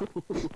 フフフフ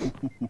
Ha ha ha.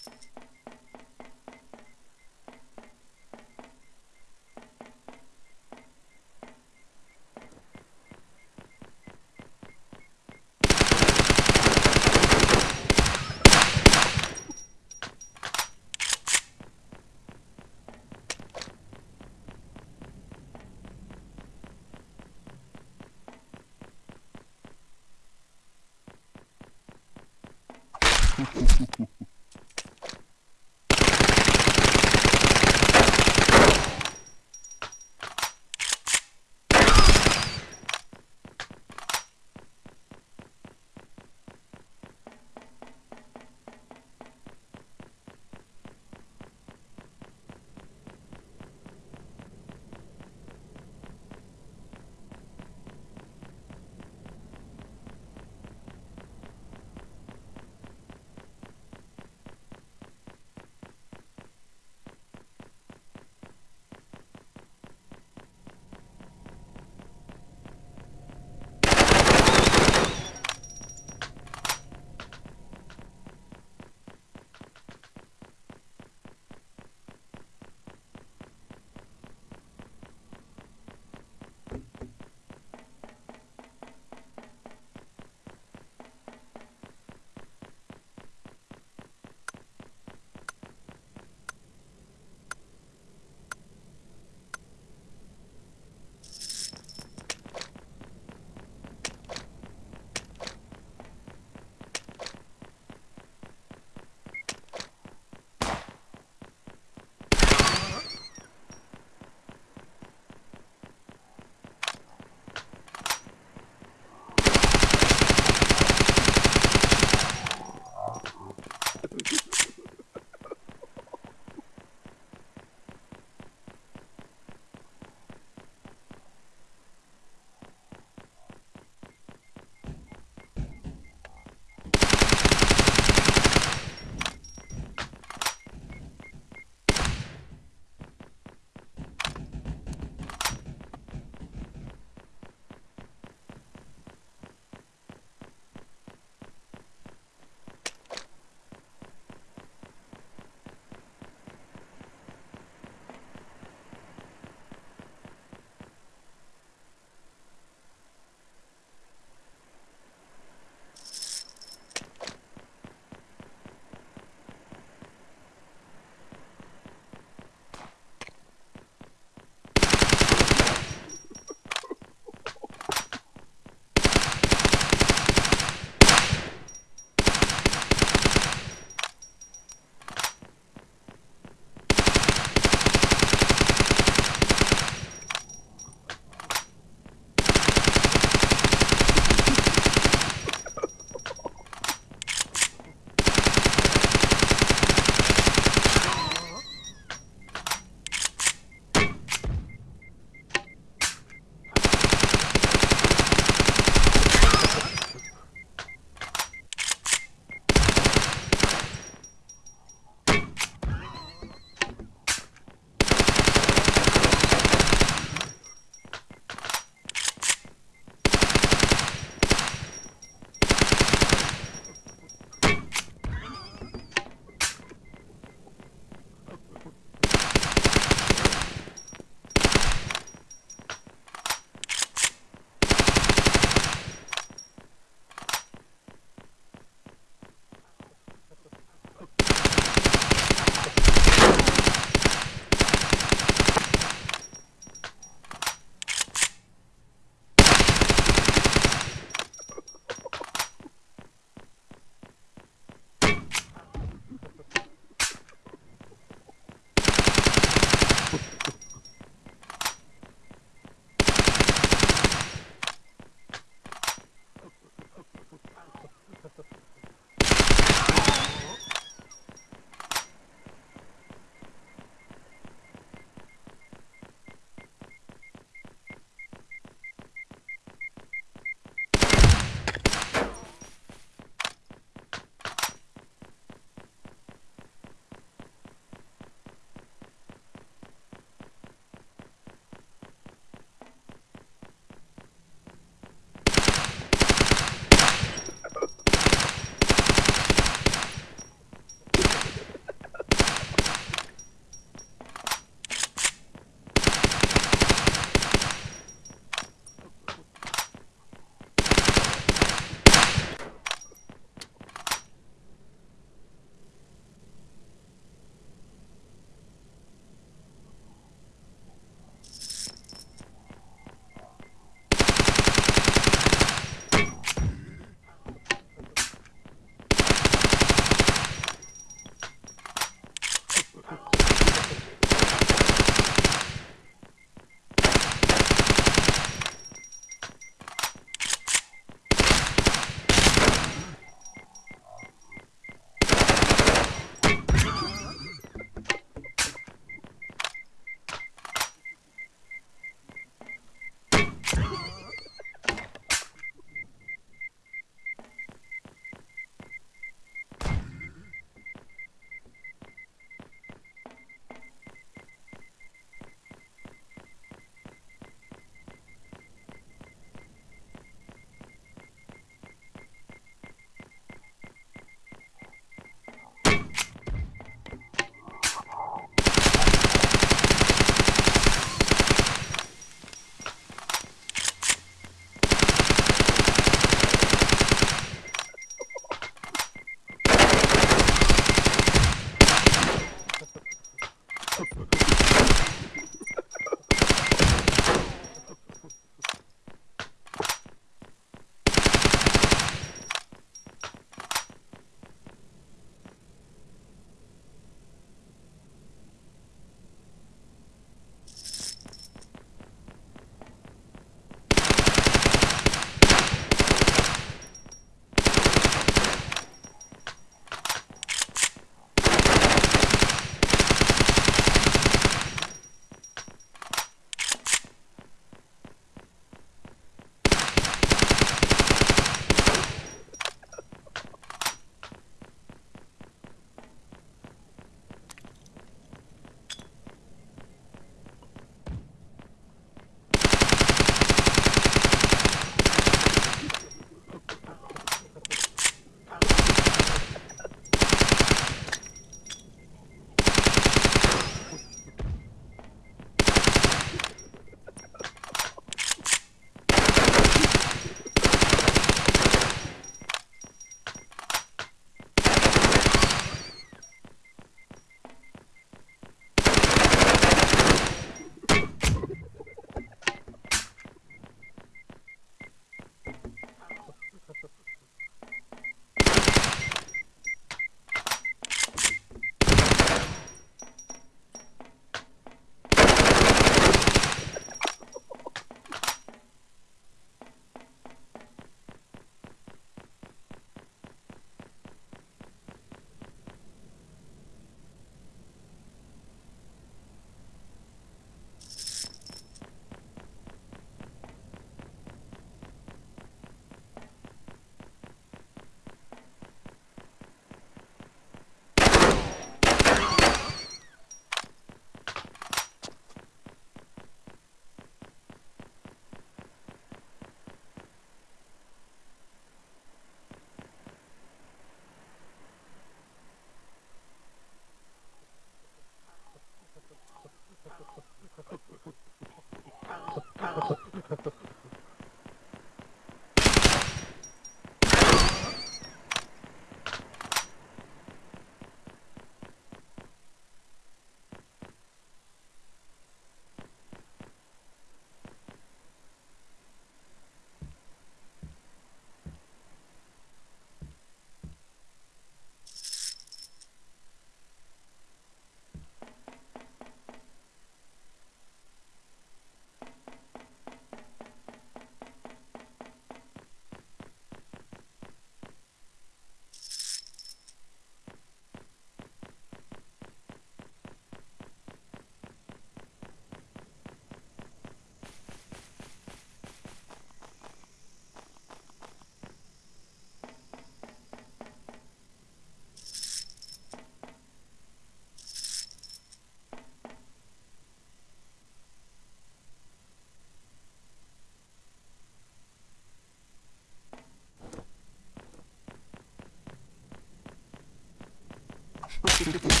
beautiful.